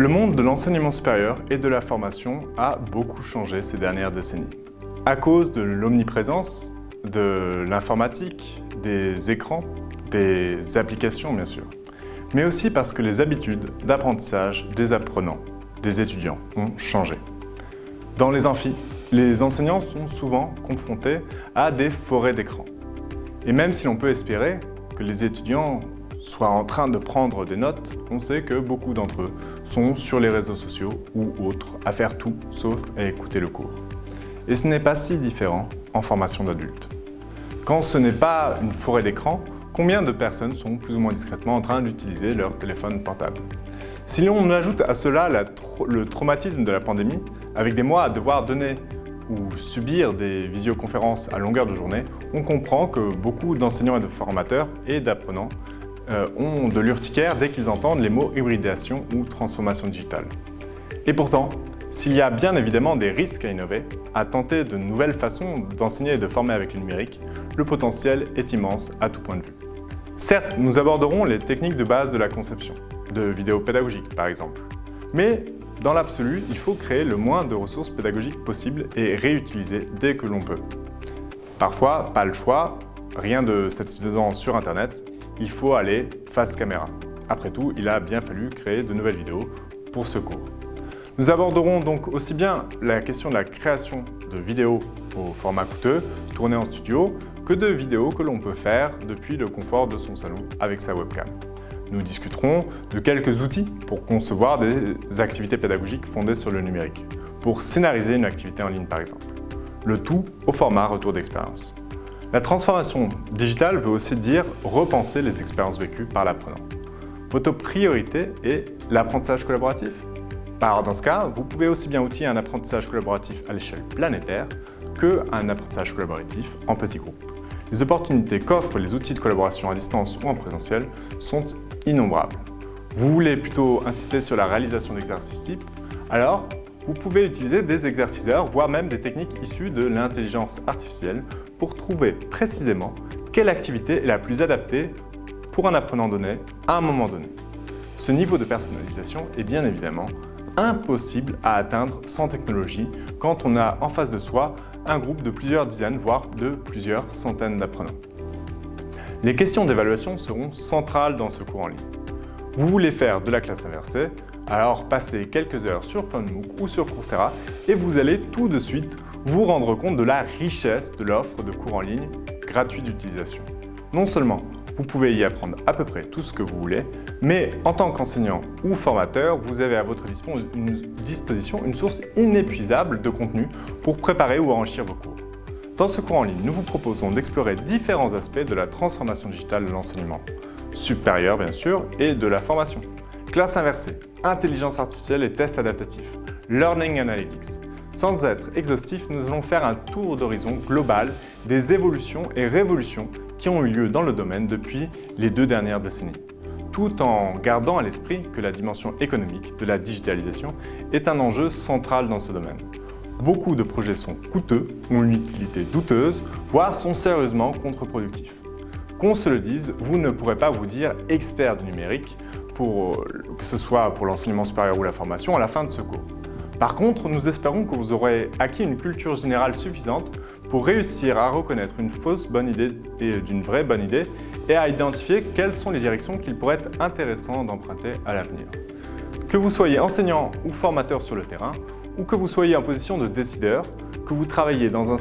Le monde de l'enseignement supérieur et de la formation a beaucoup changé ces dernières décennies. À cause de l'omniprésence, de l'informatique, des écrans, des applications bien sûr, mais aussi parce que les habitudes d'apprentissage des apprenants, des étudiants ont changé. Dans les amphis, les enseignants sont souvent confrontés à des forêts d'écrans. Et même si l'on peut espérer que les étudiants soient en train de prendre des notes, on sait que beaucoup d'entre eux sont sur les réseaux sociaux ou autres à faire tout sauf à écouter le cours. Et ce n'est pas si différent en formation d'adultes. Quand ce n'est pas une forêt d'écran, combien de personnes sont plus ou moins discrètement en train d'utiliser leur téléphone portable? Si l'on ajoute à cela le traumatisme de la pandémie, avec des mois à devoir donner ou subir des visioconférences à longueur de journée, on comprend que beaucoup d'enseignants et de formateurs et d'apprenants ont de l'urticaire dès qu'ils entendent les mots hybridation ou transformation digitale. Et pourtant, s'il y a bien évidemment des risques à innover, à tenter de nouvelles façons d'enseigner et de former avec le numérique, le potentiel est immense à tout point de vue. Certes, nous aborderons les techniques de base de la conception, de vidéos pédagogiques par exemple. Mais dans l'absolu, il faut créer le moins de ressources pédagogiques possibles et réutiliser dès que l'on peut. Parfois, pas le choix, rien de satisfaisant sur Internet, il faut aller face caméra. Après tout, il a bien fallu créer de nouvelles vidéos pour ce cours. Nous aborderons donc aussi bien la question de la création de vidéos au format coûteux, tournées en studio, que de vidéos que l'on peut faire depuis le confort de son salon avec sa webcam. Nous discuterons de quelques outils pour concevoir des activités pédagogiques fondées sur le numérique, pour scénariser une activité en ligne par exemple. Le tout au format retour d'expérience. La transformation digitale veut aussi dire repenser les expériences vécues par l'apprenant. Votre priorité est l'apprentissage collaboratif dans ce cas, vous pouvez aussi bien outiller un apprentissage collaboratif à l'échelle planétaire qu'un apprentissage collaboratif en petits groupes. Les opportunités qu'offrent les outils de collaboration à distance ou en présentiel sont innombrables. Vous voulez plutôt insister sur la réalisation d'exercices types? Alors, vous pouvez utiliser des exerciceurs, voire même des techniques issues de l'intelligence artificielle pour trouver précisément quelle activité est la plus adaptée pour un apprenant donné à un moment donné. Ce niveau de personnalisation est bien évidemment impossible à atteindre sans technologie quand on a en face de soi un groupe de plusieurs dizaines, voire de plusieurs centaines d'apprenants. Les questions d'évaluation seront centrales dans ce cours en ligne. Vous voulez faire de la classe inversée alors passez quelques heures sur FunMOOC ou sur Coursera et vous allez tout de suite vous rendre compte de la richesse de l'offre de cours en ligne gratuit d'utilisation. Non seulement vous pouvez y apprendre à peu près tout ce que vous voulez, mais en tant qu'enseignant ou formateur, vous avez à votre disposition une source inépuisable de contenu pour préparer ou enrichir vos cours. Dans ce cours en ligne, nous vous proposons d'explorer différents aspects de la transformation digitale de l'enseignement, supérieur bien sûr, et de la formation. Classe inversée, intelligence artificielle et tests adaptatifs, learning analytics. Sans être exhaustif, nous allons faire un tour d'horizon global des évolutions et révolutions qui ont eu lieu dans le domaine depuis les deux dernières décennies, tout en gardant à l'esprit que la dimension économique de la digitalisation est un enjeu central dans ce domaine. Beaucoup de projets sont coûteux, ont une utilité douteuse, voire sont sérieusement contre-productifs. Qu'on se le dise, vous ne pourrez pas vous dire expert du numérique euh, que ce soit pour l'enseignement supérieur ou la formation, à la fin de ce cours. Par contre, nous espérons que vous aurez acquis une culture générale suffisante pour réussir à reconnaître une fausse bonne idée et d'une vraie bonne idée et à identifier quelles sont les directions qu'il pourrait être intéressant d'emprunter à l'avenir. Que vous soyez enseignant ou formateur sur le terrain, ou que vous soyez en position de décideur, que vous travaillez dans un,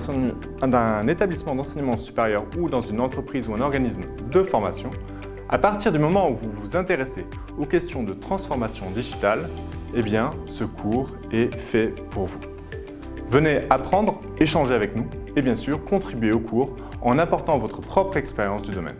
un établissement d'enseignement supérieur ou dans une entreprise ou un organisme de formation, à partir du moment où vous vous intéressez aux questions de transformation digitale, eh bien, ce cours est fait pour vous. Venez apprendre, échanger avec nous et bien sûr contribuer au cours en apportant votre propre expérience du domaine.